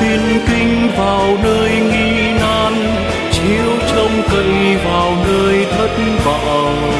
tin kinh vào nơi nghi nan chiếu trông cây vào nơi thất vọng.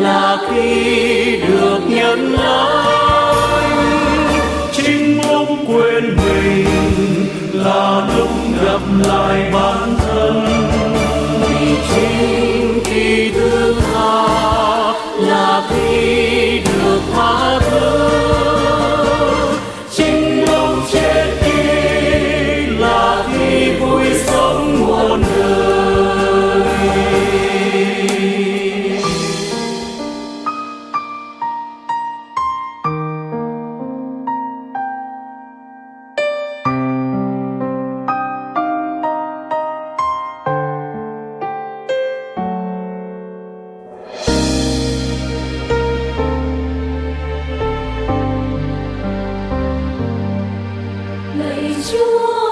Là khi được nhận lãnh chính lúc quên mình là lúc gặp lại bản thân. Vì chính khi thứ lạy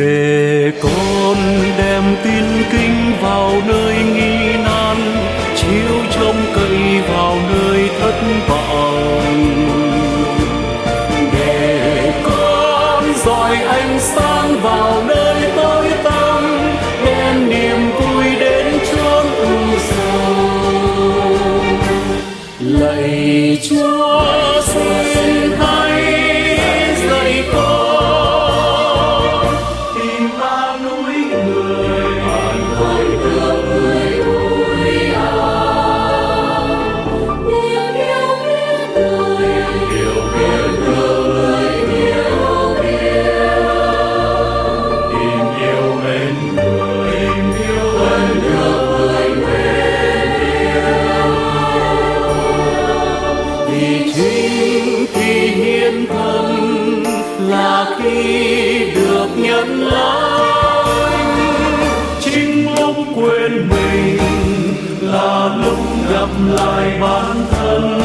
để con đem tin kinh vào nơi nghi nan, chiếu trông cậy vào nơi thất vọng. Để con dọi ánh sáng vào nơi tối tăm, đem niềm vui đến chốn u sầu lạy chúa sinh thì hiến thân là khi được nhận lãnh chính lúc quên mình là lúc gặp lại bản thân.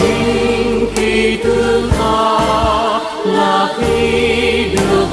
Chính khi thương tha là khi được